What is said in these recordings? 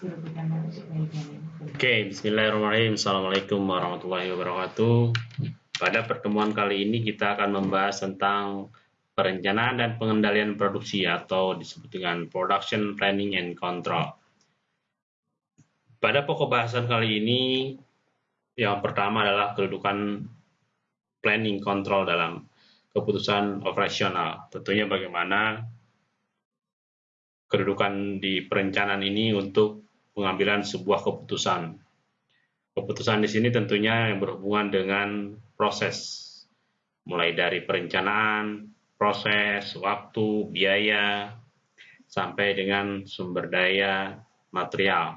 Oke, bismillahirrahmanirrahim. Assalamualaikum warahmatullahi wabarakatuh. Pada pertemuan kali ini kita akan membahas tentang perencanaan dan pengendalian produksi atau disebut dengan production planning and control. Pada pokok bahasan kali ini, yang pertama adalah kedudukan planning control dalam keputusan operasional. Tentunya bagaimana kedudukan di perencanaan ini untuk pengambilan sebuah keputusan. Keputusan di sini tentunya yang berhubungan dengan proses, mulai dari perencanaan, proses, waktu, biaya, sampai dengan sumber daya material.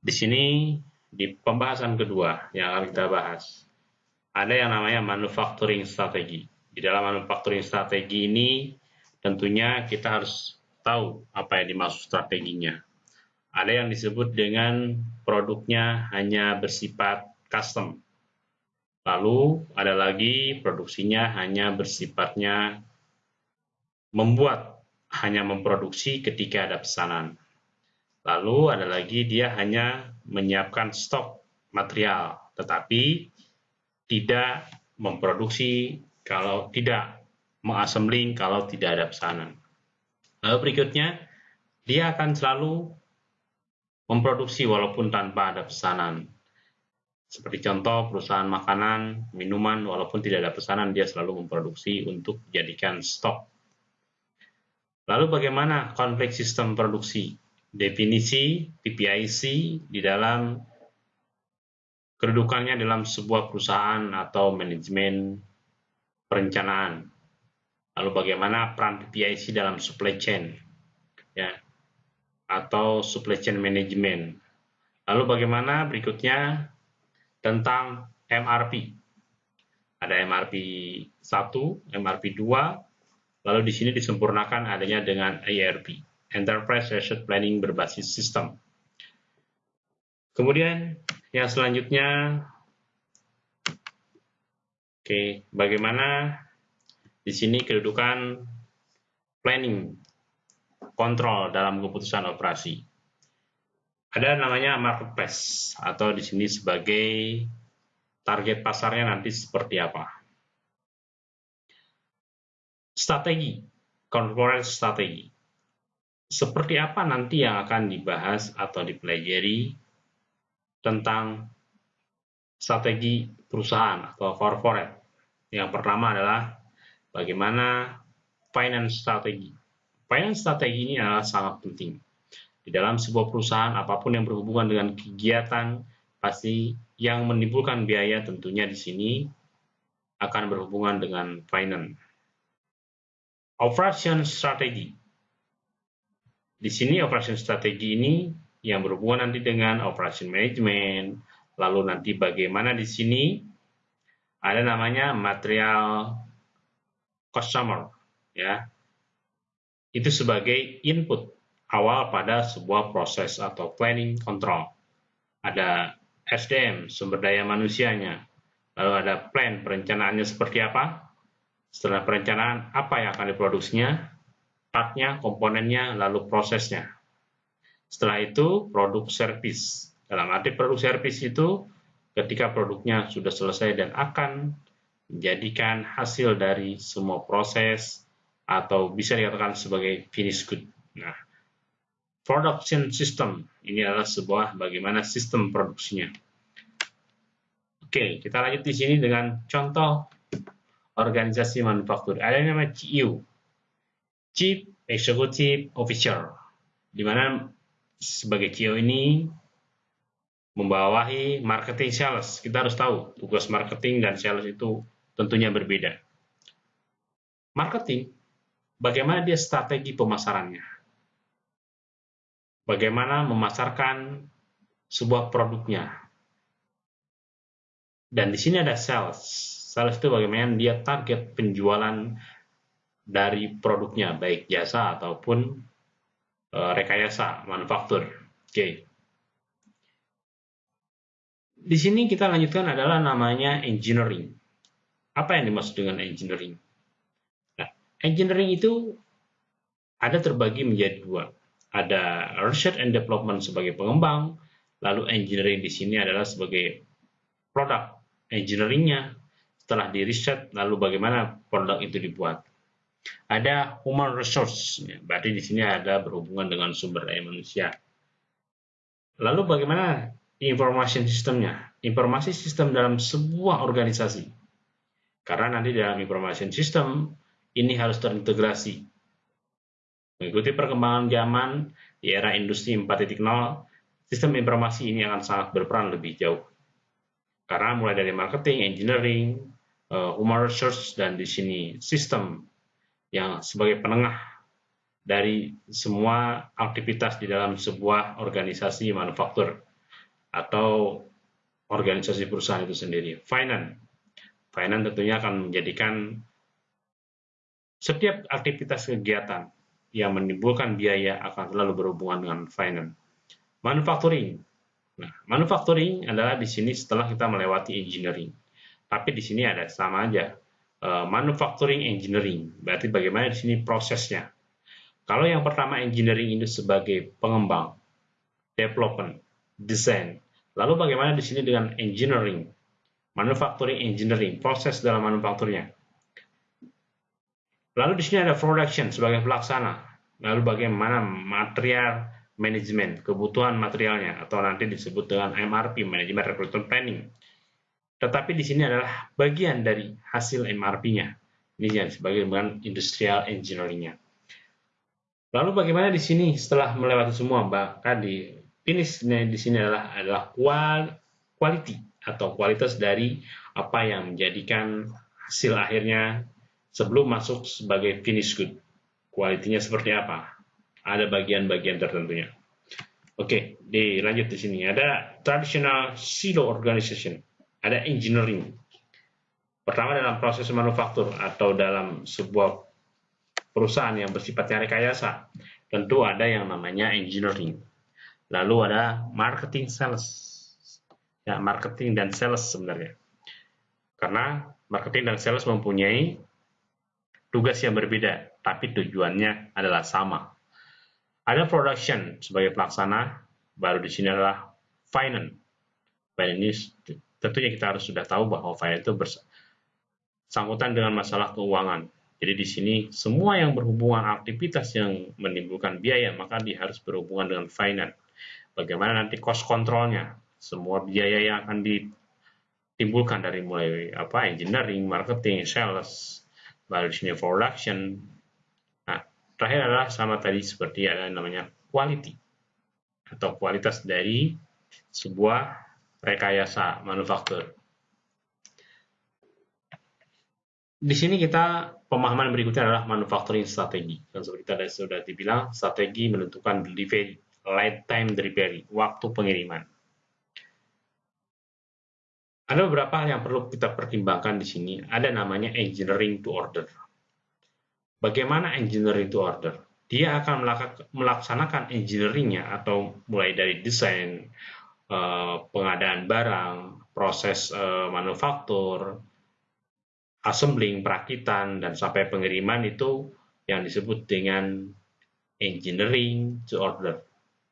Di sini, di pembahasan kedua yang akan kita bahas, ada yang namanya manufacturing strategi. Di dalam manufacturing strategi ini, tentunya kita harus tahu apa yang dimaksud strateginya. Ada yang disebut dengan produknya hanya bersifat custom. Lalu ada lagi produksinya hanya bersifatnya membuat, hanya memproduksi ketika ada pesanan. Lalu ada lagi dia hanya menyiapkan stok material, tetapi tidak memproduksi kalau tidak mengassembling kalau tidak ada pesanan. Lalu berikutnya, dia akan selalu memproduksi walaupun tanpa ada pesanan. Seperti contoh perusahaan makanan, minuman, walaupun tidak ada pesanan, dia selalu memproduksi untuk dijadikan stok. Lalu bagaimana konflik sistem produksi? Definisi PPIC di dalam kedudukannya dalam sebuah perusahaan atau manajemen perencanaan Lalu bagaimana peran PPIC dalam supply chain ya atau supply chain management. Lalu bagaimana berikutnya tentang MRP. Ada MRP 1, MRP 2, lalu di sini disempurnakan adanya dengan ERP, Enterprise Asset Planning berbasis sistem. Kemudian yang selanjutnya, oke, bagaimana di sini kedudukan planning, kontrol dalam keputusan operasi. Ada namanya marketplace atau di sini sebagai target pasarnya nanti seperti apa. Strategi, corporate strategi. Seperti apa nanti yang akan dibahas atau dipelajari tentang strategi perusahaan atau corporate. Yang pertama adalah bagaimana finance strategi. Finance strategi ini adalah sangat penting. Di dalam sebuah perusahaan, apa pun yang berhubungan dengan kegiatan, pasti yang menimbulkan biaya tentunya di sini akan berhubungan dengan finance. Operation strategi. Di sini operation strategi ini yang berhubungan nanti dengan operation management, lalu nanti bagaimana di sini ada namanya material customer ya itu sebagai input awal pada sebuah proses atau planning control. Ada SDM sumber daya manusianya. Lalu ada plan perencanaannya seperti apa. Setelah perencanaan apa yang akan diproduksinya partnya komponennya lalu prosesnya. Setelah itu produk service dalam arti produk service itu ketika produknya sudah selesai dan akan menjadikan hasil dari semua proses atau bisa dikatakan sebagai finish good. Nah, production system ini adalah sebuah bagaimana sistem produksinya. Oke, kita lanjut di sini dengan contoh organisasi manufaktur. Ada yang namanya CEO, Chief Executive Officer, di mana sebagai CEO ini membawahi marketing sales. Kita harus tahu tugas marketing dan sales itu tentunya berbeda. Marketing, bagaimana dia strategi pemasarannya? Bagaimana memasarkan sebuah produknya? Dan di sini ada sales. Sales itu bagaimana dia target penjualan dari produknya, baik jasa ataupun e, rekayasa manufaktur. Oke. Okay. Di sini kita lanjutkan adalah namanya engineering. Apa yang dimaksud dengan engineering? Engineering itu ada terbagi menjadi dua. ada research and development sebagai pengembang, lalu engineering di sini adalah sebagai produk engineeringnya. Setelah di riset, lalu bagaimana produk itu dibuat. Ada human resource, berarti di sini ada berhubungan dengan sumber daya manusia. Lalu bagaimana information sistemnya? Informasi sistem dalam sebuah organisasi. Karena nanti dalam information system ini harus terintegrasi Mengikuti perkembangan zaman di era industri 4.0, sistem informasi ini akan sangat berperan lebih jauh. Karena mulai dari marketing, engineering, uh, human resource, dan di sini sistem yang sebagai penengah dari semua aktivitas di dalam sebuah organisasi manufaktur atau organisasi perusahaan itu sendiri. Finance. Finance tentunya akan menjadikan setiap aktivitas kegiatan yang menimbulkan biaya akan selalu berhubungan dengan finance. Manufacturing. Nah, manufacturing adalah di sini setelah kita melewati engineering. Tapi di sini ada sama aja. Uh, manufacturing engineering. Berarti bagaimana di sini prosesnya. Kalau yang pertama engineering ini sebagai pengembang, development, design. Lalu bagaimana di sini dengan engineering, manufacturing engineering, proses dalam manufakturnya. Lalu di sini ada production sebagai pelaksana. Lalu bagaimana material manajemen, kebutuhan materialnya, atau nanti disebut dengan MRP, Management Recruitment Planning. Tetapi di sini adalah bagian dari hasil MRP-nya. Ini yang sebagai dengan industrial engineering-nya. Lalu bagaimana di sini setelah melewati semua, bahkan di finish di sini adalah adalah quality atau kualitas dari apa yang menjadikan hasil akhirnya sebelum masuk sebagai finish good. Kualitinya seperti apa? Ada bagian-bagian tertentunya. Oke, dilanjut di sini. Ada traditional silo organization, ada engineering. Pertama dalam proses manufaktur atau dalam sebuah perusahaan yang bersifatnya rekayasa, tentu ada yang namanya engineering. Lalu ada marketing sales. Ya, marketing dan sales sebenarnya. Karena marketing dan sales mempunyai tugas yang berbeda, tapi tujuannya adalah sama. Ada production sebagai pelaksana, baru di sini adalah finance. Finance ini tentunya kita harus sudah tahu bahwa finance itu bersangkutan dengan masalah keuangan. Jadi di sini semua yang berhubungan aktivitas yang menimbulkan biaya maka dia harus berhubungan dengan finance. Bagaimana nanti cost controlnya, semua biaya yang akan ditimbulkan dari mulai apa engineering, marketing, sales, baru di sini production. Nah, terakhir adalah sama tadi seperti ada namanya quality atau kualitas dari sebuah rekayasa manufaktur. Di sini kita pemahaman berikutnya adalah manufacturing strategi. Dan seperti tadi sudah dibilang, strategi menentukan delivery, light time delivery, waktu pengiriman. Ada beberapa hal yang perlu kita pertimbangkan di sini. Ada namanya engineering to order. Bagaimana engineering to order? Dia akan melaksanakan engineeringnya atau mulai dari desain, eh, pengadaan barang, proses eh, manufaktur, assembling, perakitan, dan sampai pengiriman itu yang disebut dengan engineering to order.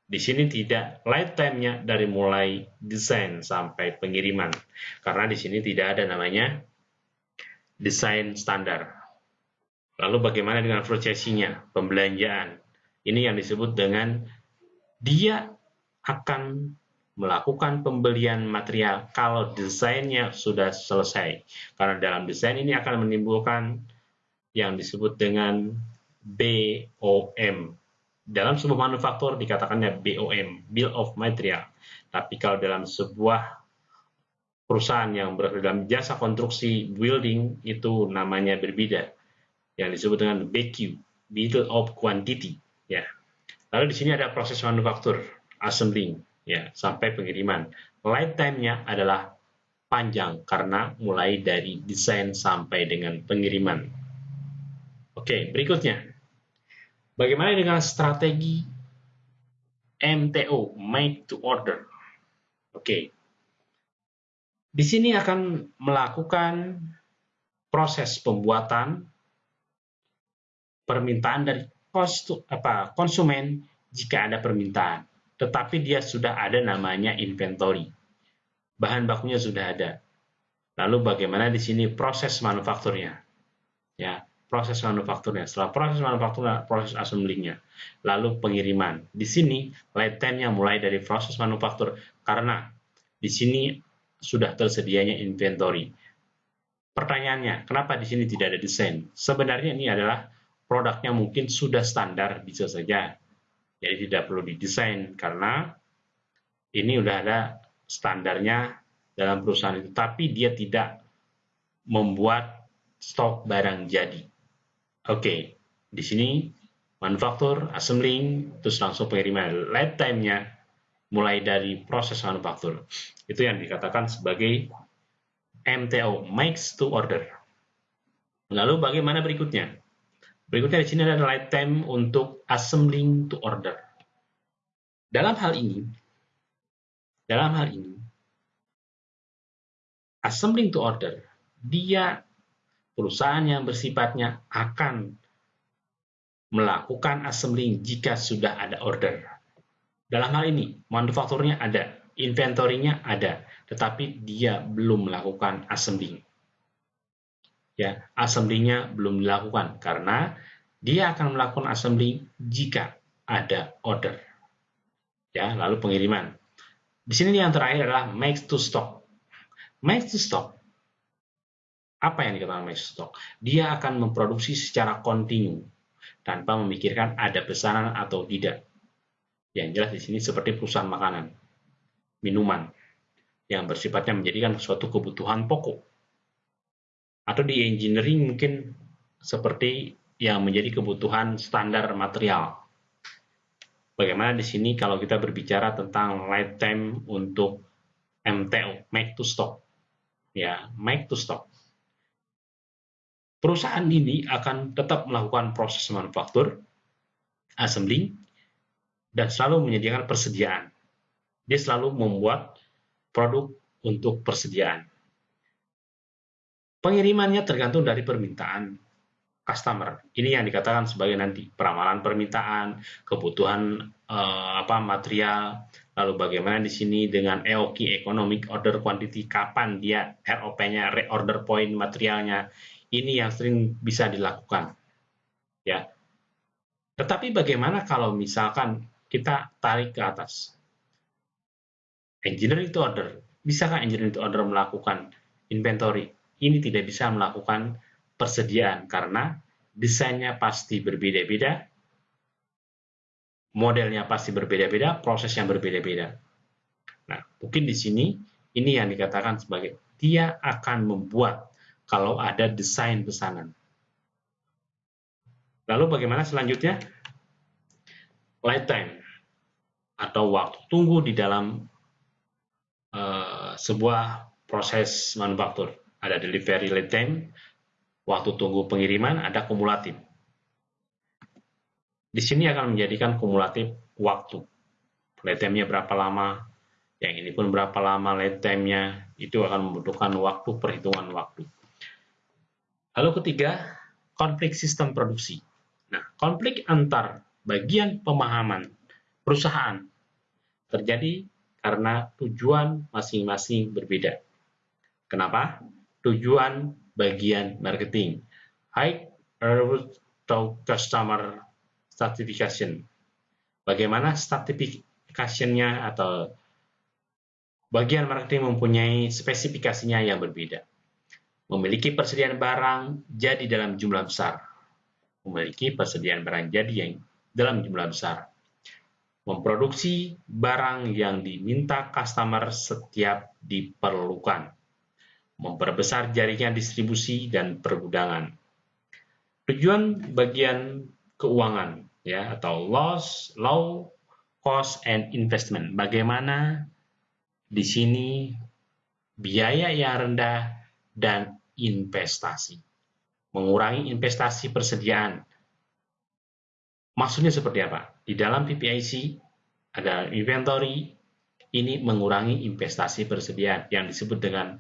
Di sini tidak lifetime-nya dari mulai desain sampai pengiriman. Karena di sini tidak ada namanya desain standar. Lalu bagaimana dengan prosesinya, pembelanjaan? Ini yang disebut dengan dia akan melakukan pembelian material kalau desainnya sudah selesai. Karena dalam desain ini akan menimbulkan yang disebut dengan BOM, dalam sebuah manufaktur dikatakannya BOM, Bill of Material. Tapi kalau dalam sebuah perusahaan yang berada dalam jasa konstruksi building itu namanya berbeda. Yang disebut dengan BQ, Bill of Quantity. Ya. Lalu di sini ada proses manufaktur, assembling, ya, sampai pengiriman. Lifetime-nya adalah panjang karena mulai dari desain sampai dengan pengiriman. Oke, berikutnya Bagaimana dengan strategi MTO, Make to Order? Oke. Di sini akan melakukan proses pembuatan permintaan dari konsumen jika ada permintaan, tetapi dia sudah ada namanya inventory. Bahan bakunya sudah ada. Lalu bagaimana di sini proses manufakturnya? Ya, proses manufakturnya. Setelah proses manufakturnya, proses assemblingnya. Lalu pengiriman. Di sini lead time-nya mulai dari proses manufaktur karena di sini sudah tersedianya inventory. Pertanyaannya, kenapa di sini tidak ada desain? Sebenarnya ini adalah produknya mungkin sudah standar bisa saja. Jadi tidak perlu didesain karena ini sudah ada standarnya dalam perusahaan itu. Tapi dia tidak membuat stok barang jadi. Oke, di sini manufaktur, assembling, terus langsung pengiriman. Lead time-nya mulai dari proses manufaktur. Itu yang dikatakan sebagai MTO, makes to order. Lalu bagaimana berikutnya? Berikutnya di sini ada time untuk assembling to order. Dalam hal ini, dalam hal ini, assembling to order, dia perusahaan yang bersifatnya akan melakukan assembling jika sudah ada order. Dalam hal ini, manufakturnya ada, inventorinya ada, tetapi dia belum melakukan assembling ya assembly-nya belum dilakukan karena dia akan melakukan assembly jika ada order. Ya, lalu pengiriman. Di sini yang terakhir adalah make to stock. Make to stock. Apa yang dikatakan stock? Dia akan memproduksi secara kontinu tanpa memikirkan ada pesanan atau tidak. Yang jelas di sini seperti perusahaan makanan, minuman, yang bersifatnya menjadikan suatu kebutuhan pokok atau di engineering mungkin seperti yang menjadi kebutuhan standar material. Bagaimana di sini kalau kita berbicara tentang lifetime untuk MTO, make to stock. Ya, make to stock. Perusahaan ini akan tetap melakukan proses manufaktur, assembling, dan selalu menyediakan persediaan. Dia selalu membuat produk untuk persediaan. Pengirimannya tergantung dari permintaan customer. Ini yang dikatakan sebagai nanti peramalan permintaan, kebutuhan eh, apa material, lalu bagaimana di sini dengan EOQ economic order quantity kapan dia ROP-nya reorder point materialnya. Ini yang sering bisa dilakukan. Ya. Tetapi bagaimana kalau misalkan kita tarik ke atas? Engineer itu order. Bisakah engineer itu order melakukan inventory? ini tidak bisa melakukan persediaan karena desainnya pasti berbeda-beda, modelnya pasti berbeda-beda, proses yang berbeda-beda. Nah, mungkin di sini ini yang dikatakan sebagai dia akan membuat kalau ada desain pesanan. Lalu bagaimana selanjutnya? Lifetime atau waktu tunggu di dalam uh, sebuah proses manufaktur ada delivery lead time, waktu tunggu pengiriman, ada kumulatif. Di sini akan menjadikan kumulatif waktu. Lead time-nya berapa lama, yang ini pun berapa lama lead time-nya, itu akan membutuhkan waktu, perhitungan waktu. Lalu ketiga, konflik sistem produksi. Nah, konflik antar bagian pemahaman perusahaan terjadi karena tujuan masing-masing berbeda. Kenapa? tujuan bagian marketing. High atau customer stratification. Bagaimana stratification-nya atau bagian marketing mempunyai spesifikasinya yang berbeda. Memiliki persediaan barang jadi dalam jumlah besar. Memiliki persediaan barang jadi yang dalam jumlah besar. Memproduksi barang yang diminta customer setiap diperlukan memperbesar jaringan distribusi dan pergudangan. Tujuan bagian keuangan ya atau loss, low cost and investment. Bagaimana di sini biaya yang rendah dan investasi. Mengurangi investasi persediaan. Maksudnya seperti apa? Di dalam PPIC ada inventory, ini mengurangi investasi persediaan yang disebut dengan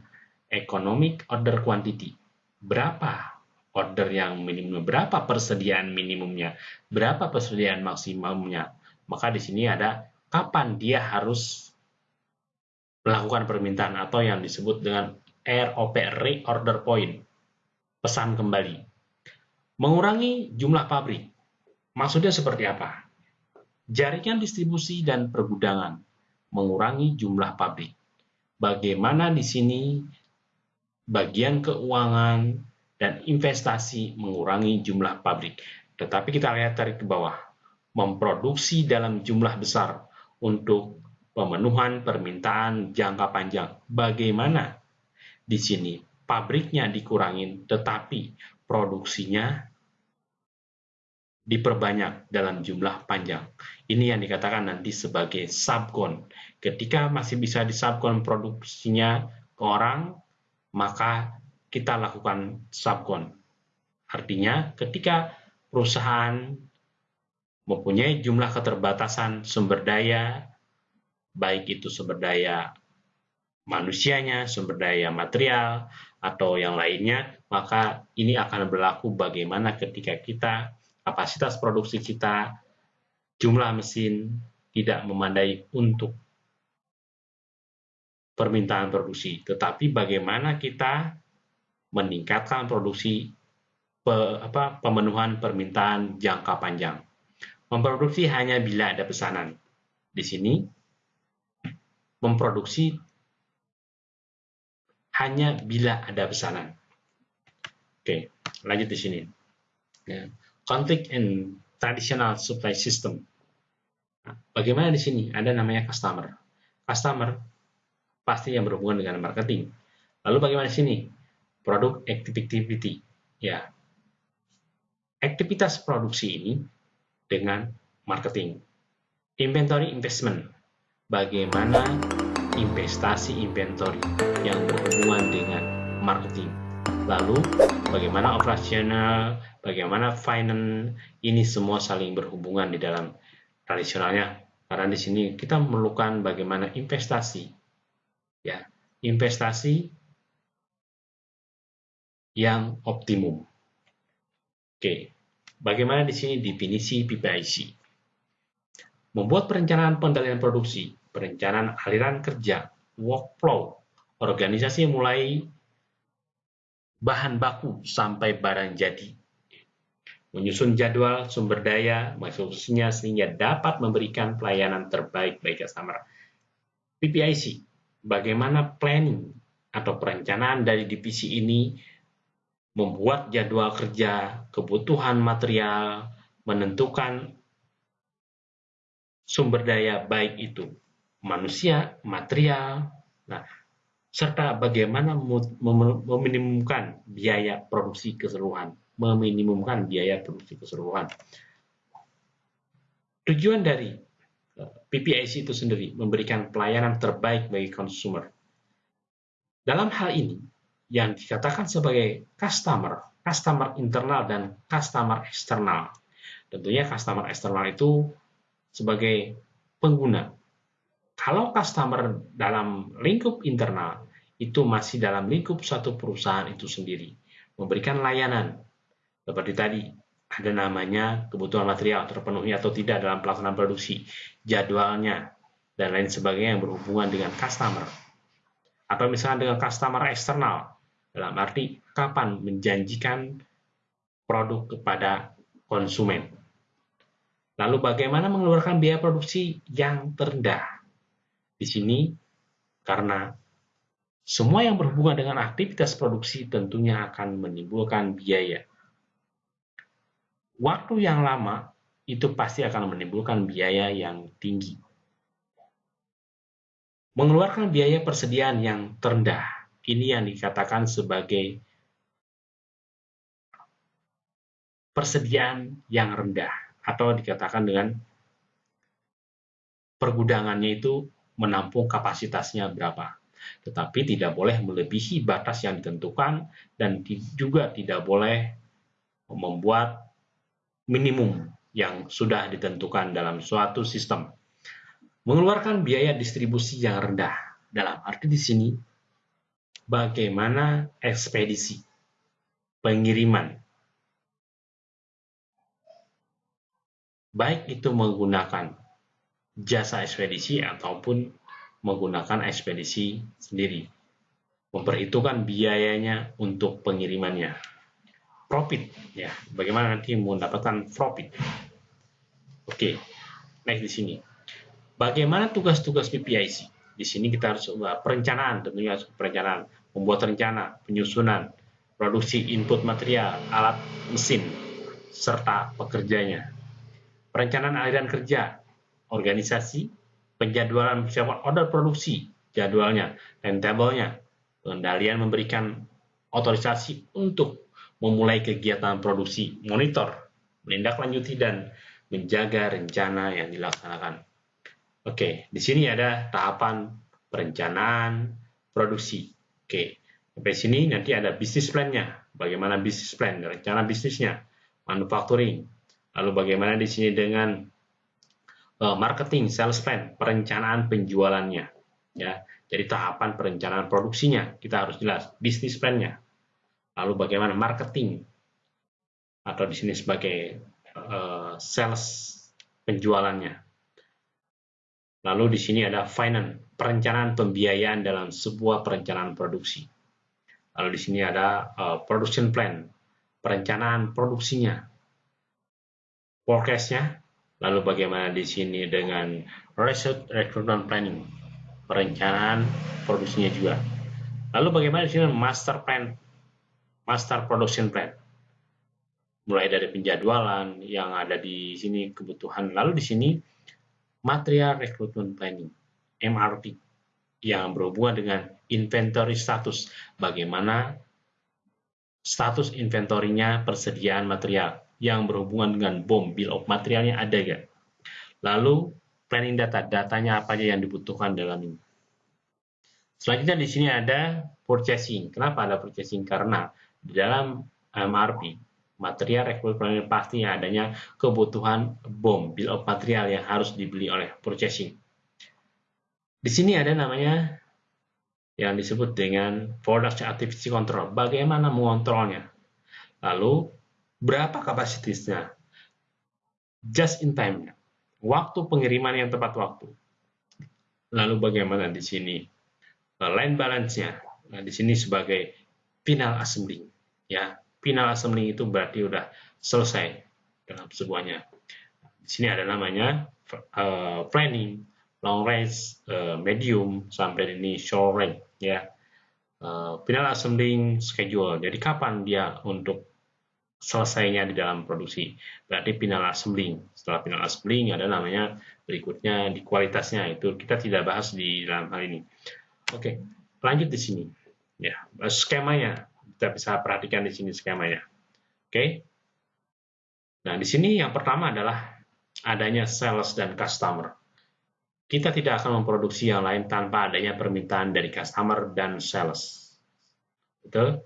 economic order quantity. Berapa order yang minimum, berapa persediaan minimumnya, berapa persediaan maksimumnya. Maka di sini ada kapan dia harus melakukan permintaan atau yang disebut dengan ROP, Reorder Point, pesan kembali. Mengurangi jumlah pabrik. Maksudnya seperti apa? Jaringan distribusi dan pergudangan mengurangi jumlah pabrik. Bagaimana di sini bagian keuangan dan investasi mengurangi jumlah pabrik. Tetapi kita lihat tarik ke bawah, memproduksi dalam jumlah besar untuk pemenuhan permintaan jangka panjang. Bagaimana di sini pabriknya dikurangin, tetapi produksinya diperbanyak dalam jumlah panjang. Ini yang dikatakan nanti sebagai subcon. Ketika masih bisa disubcon produksinya ke orang, maka kita lakukan subcon. Artinya, ketika perusahaan mempunyai jumlah keterbatasan sumber daya, baik itu sumber daya manusianya, sumber daya material, atau yang lainnya, maka ini akan berlaku bagaimana ketika kita kapasitas produksi kita, jumlah mesin tidak memandai untuk permintaan produksi, tetapi bagaimana kita meningkatkan produksi pe, apa, pemenuhan permintaan jangka panjang. Memproduksi hanya bila ada pesanan. Di sini memproduksi hanya bila ada pesanan. Oke, lanjut di sini. Ya conflict in traditional supply system. Nah, bagaimana di sini? Ada namanya customer. Customer pasti yang berhubungan dengan marketing. Lalu bagaimana di sini? Produk activity. Ya. Aktivitas produksi ini dengan marketing. Inventory investment. Bagaimana investasi inventory yang berhubungan dengan marketing. Lalu bagaimana operasional bagaimana finance ini semua saling berhubungan di dalam tradisionalnya. Karena di sini kita memerlukan bagaimana investasi, ya investasi yang optimum. Oke, bagaimana di sini definisi PPIC? Membuat perencanaan pengendalian produksi, perencanaan aliran kerja, workflow, organisasi mulai bahan baku sampai barang jadi menyusun jadwal sumber daya maksudnya sehingga dapat memberikan pelayanan terbaik bagi customer. PPIC, bagaimana planning atau perencanaan dari divisi ini membuat jadwal kerja, kebutuhan material, menentukan sumber daya baik itu manusia, material, nah serta bagaimana meminimumkan biaya produksi keseluruhan meminimumkan biaya produksi keseluruhan. Tujuan dari eh, PPIC itu sendiri memberikan pelayanan terbaik bagi konsumer. Dalam hal ini, yang dikatakan sebagai customer, customer internal dan customer eksternal. Tentunya customer eksternal itu sebagai pengguna. Kalau customer dalam lingkup internal, itu masih dalam lingkup satu perusahaan itu sendiri. Memberikan layanan, seperti tadi, ada namanya kebutuhan material terpenuhi atau tidak dalam pelaksanaan produksi, jadwalnya, dan lain sebagainya yang berhubungan dengan customer. Atau misalnya dengan customer eksternal, dalam arti kapan menjanjikan produk kepada konsumen. Lalu bagaimana mengeluarkan biaya produksi yang terendah? Di sini, karena semua yang berhubungan dengan aktivitas produksi tentunya akan menimbulkan biaya waktu yang lama itu pasti akan menimbulkan biaya yang tinggi. Mengeluarkan biaya persediaan yang terendah, ini yang dikatakan sebagai persediaan yang rendah, atau dikatakan dengan pergudangannya itu menampung kapasitasnya berapa. Tetapi tidak boleh melebihi batas yang ditentukan dan juga tidak boleh membuat minimum yang sudah ditentukan dalam suatu sistem. Mengeluarkan biaya distribusi yang rendah. Dalam arti di sini, bagaimana ekspedisi, pengiriman, baik itu menggunakan jasa ekspedisi ataupun menggunakan ekspedisi sendiri. Memperhitungkan biayanya untuk pengirimannya. Profit, ya, bagaimana nanti mendapatkan profit. Oke, next di sini. Bagaimana tugas-tugas PPIC? Di sini kita harus perencanaan, tentunya perencanaan, membuat rencana, penyusunan, produksi input material, alat mesin, serta pekerjanya. Perencanaan aliran kerja, organisasi, penjadwalan persiapan order produksi, jadwalnya, timetable-nya, pengendalian memberikan otorisasi untuk memulai kegiatan produksi, monitor, menindaklanjuti dan menjaga rencana yang dilaksanakan. Oke, di sini ada tahapan perencanaan produksi. Oke, sampai sini nanti ada bisnis plan-nya. Bagaimana bisnis plan, rencana bisnisnya, manufacturing. Lalu bagaimana di sini dengan marketing, sales plan, perencanaan penjualannya. Ya, jadi tahapan perencanaan produksinya kita harus jelas, bisnis plan-nya. Lalu bagaimana marketing atau di sini sebagai uh, sales penjualannya. Lalu di sini ada finance, perencanaan pembiayaan dalam sebuah perencanaan produksi. Lalu di sini ada uh, production plan, perencanaan produksinya, forecast-nya, lalu bagaimana di sini dengan research recruitment planning, perencanaan produksinya juga. Lalu bagaimana di sini master plan master production plan. Mulai dari penjadwalan yang ada di sini kebutuhan. Lalu di sini material recruitment planning, MRP, yang berhubungan dengan inventory status. Bagaimana status inventorinya persediaan material yang berhubungan dengan bom, bill of materialnya ada gak? Lalu planning data, datanya apa aja yang dibutuhkan dalam ini. Selanjutnya di sini ada purchasing. Kenapa ada purchasing? Karena di dalam MRP, material requirement pasti adanya kebutuhan BOM, bill of material yang harus dibeli oleh purchasing. Di sini ada namanya yang disebut dengan production activity control. Bagaimana mengontrolnya? Lalu, berapa kapasitasnya? Just in time. Waktu pengiriman yang tepat waktu. Lalu bagaimana di sini? Line balance-nya. Nah, di sini sebagai final assembling ya final assembling itu berarti udah selesai dalam sebuahnya di sini ada namanya uh, planning long range uh, medium sampai ini short range ya final assembling schedule jadi kapan dia untuk selesainya di dalam produksi berarti final assembling setelah final assembling ada namanya berikutnya di kualitasnya itu kita tidak bahas di dalam hal ini oke lanjut di sini ya skemanya kita bisa perhatikan di sini skemanya. Oke. Nah, di sini yang pertama adalah adanya sales dan customer. Kita tidak akan memproduksi yang lain tanpa adanya permintaan dari customer dan sales. Betul?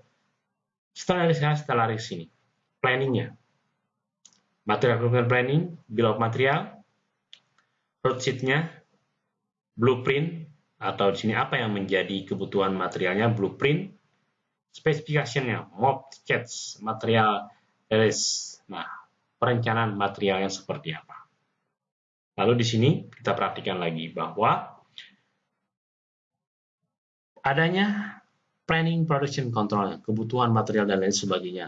Setelah dari setelah dari sini, planningnya. Material requirement planning, bill of material, road sheet-nya, blueprint, atau di sini apa yang menjadi kebutuhan materialnya, blueprint, spesifikasinya, mob sketch, material release. Nah, perencanaan materialnya seperti apa. Lalu di sini kita perhatikan lagi bahwa adanya planning production control, kebutuhan material dan lain sebagainya.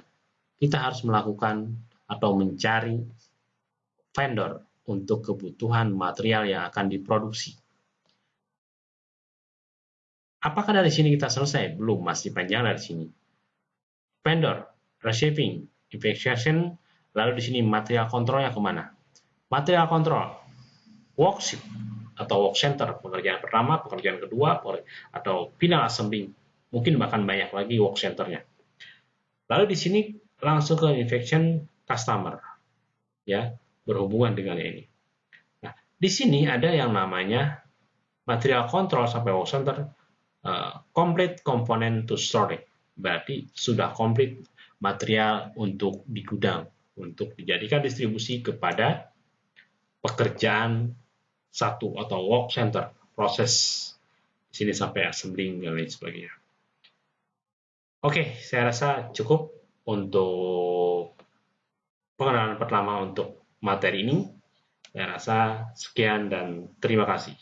Kita harus melakukan atau mencari vendor untuk kebutuhan material yang akan diproduksi. Apakah dari sini kita selesai? Belum, masih panjang dari sini. Vendor, receiving, investigation, lalu di sini material kontrolnya ke mana? Material kontrol, worksheet atau work center, pekerjaan pertama, pekerjaan kedua, atau final assembly, mungkin bahkan banyak lagi work centernya. Lalu di sini langsung ke infection customer, ya berhubungan dengan ini. Nah, di sini ada yang namanya material control sampai work center complete component to storage. Berarti sudah komplit material untuk di gudang, untuk dijadikan distribusi kepada pekerjaan satu atau work center, proses di sini sampai assembling dan lain sebagainya. Oke, saya rasa cukup untuk pengenalan pertama untuk materi ini. Saya rasa sekian dan terima kasih.